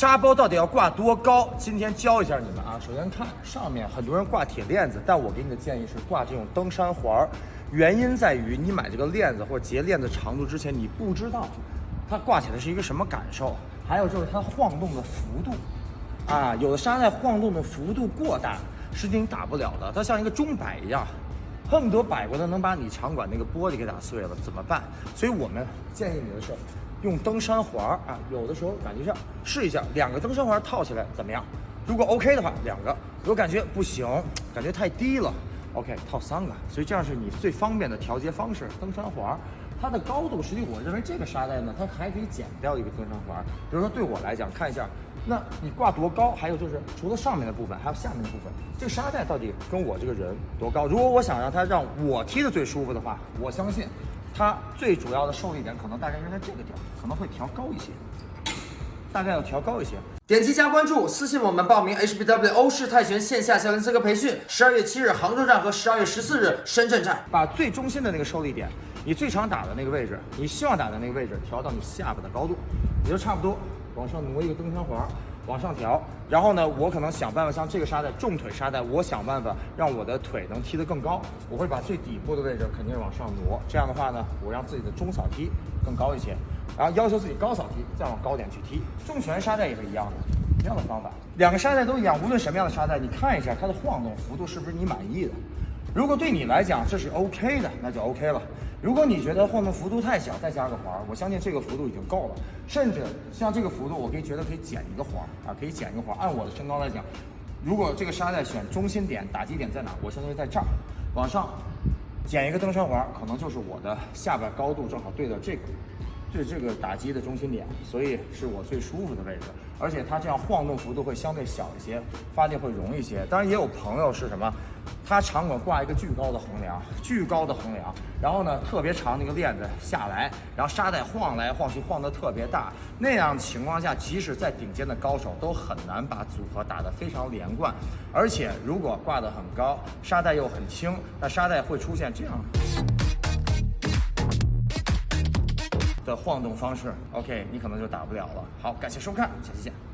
沙包到底要挂多高？今天教一下你们啊。首先看上面，很多人挂铁链子，但我给你的建议是挂这种登山环儿。原因在于你买这个链子或者结链子长度之前，你不知道它挂起来是一个什么感受，还有就是它晃动的幅度啊。有的沙袋晃动的幅度过大，是你打不了的。它像一个钟摆一样，恨不得摆过来能把你场馆那个玻璃给打碎了，怎么办？所以我们建议你的是。用登山环啊，有的时候感觉上试一下，两个登山环套起来怎么样？如果 OK 的话，两个；如果感觉不行，感觉太低了，OK，套三个。所以这样是你最方便的调节方式。登山环它的高度，实际我认为这个沙袋呢，它还可以减掉一个登山环。比如说对我来讲，看一下，那你挂多高？还有就是除了上面的部分，还有下面的部分，这个沙袋到底跟我这个人多高？如果我想让它让我踢的最舒服的话，我相信。它最主要的受力点可能大概是在这个点儿，可能会调高一些，大概要调高一些。点击加关注，私信我们报名 HBW 欧式泰拳线下教练资格培训。十二月七日杭州站和十二月十四日深圳站，把最中心的那个受力点，你最常打的那个位置，你希望打的那个位置，调到你下巴的高度，也就差不多，往上挪一个登山环。往上调，然后呢，我可能想办法像这个沙袋重腿沙袋，我想办法让我的腿能踢得更高。我会把最底部的位置肯定是往上挪，这样的话呢，我让自己的中扫踢更高一些，然后要求自己高扫踢再往高点去踢。重拳沙袋也是一样的，一样的方法，两个沙袋都一样，无论什么样的沙袋，你看一下它的晃动幅度是不是你满意的。如果对你来讲这是 OK 的，那就 OK 了。如果你觉得晃动幅度太小，再加个环，我相信这个幅度已经够了。甚至像这个幅度，我可以觉得可以减一个环啊，可以减一个环。按我的身高来讲，如果这个沙袋选中心点打击点在哪，我相信在这儿，往上减一个登山环，可能就是我的下巴高度正好对到这个。对这个打击的中心点，所以是我最舒服的位置，而且它这样晃动幅度会相对小一些，发力会容易些。当然也有朋友是什么，他场馆挂一个巨高的横梁，巨高的横梁，然后呢特别长那个链子下来，然后沙袋晃来晃去，晃得特别大。那样情况下，即使在顶尖的高手都很难把组合打得非常连贯。而且如果挂得很高，沙袋又很轻，那沙袋会出现这样。的晃动方式，OK，你可能就打不了了。好，感谢收看，下期见。